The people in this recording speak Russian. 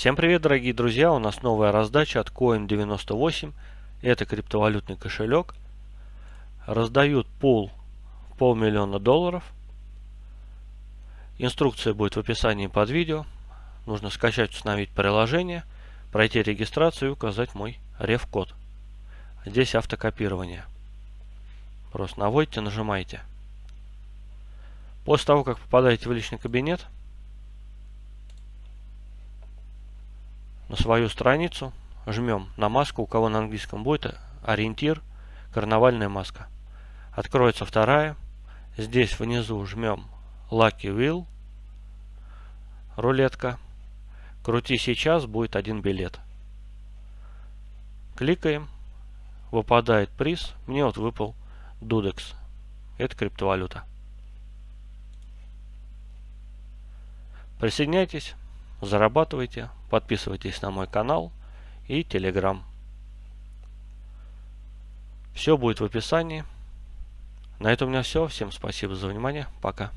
Всем привет, дорогие друзья! У нас новая раздача от Coin98. Это криптовалютный кошелек. Раздают пул полмиллиона долларов. Инструкция будет в описании под видео. Нужно скачать, установить приложение, пройти регистрацию и указать мой реф-код. Здесь автокопирование. Просто наводите, нажимаете. После того, как попадаете в личный кабинет, на свою страницу, жмем на маску, у кого на английском будет ориентир, карнавальная маска. Откроется вторая. Здесь внизу жмем Lucky Wheel, рулетка. Крути сейчас, будет один билет. Кликаем, выпадает приз. Мне вот выпал Dudex. Это криптовалюта. Присоединяйтесь, зарабатывайте, подписывайтесь на мой канал и телеграм. Все будет в описании. На этом у меня все. Всем спасибо за внимание. Пока.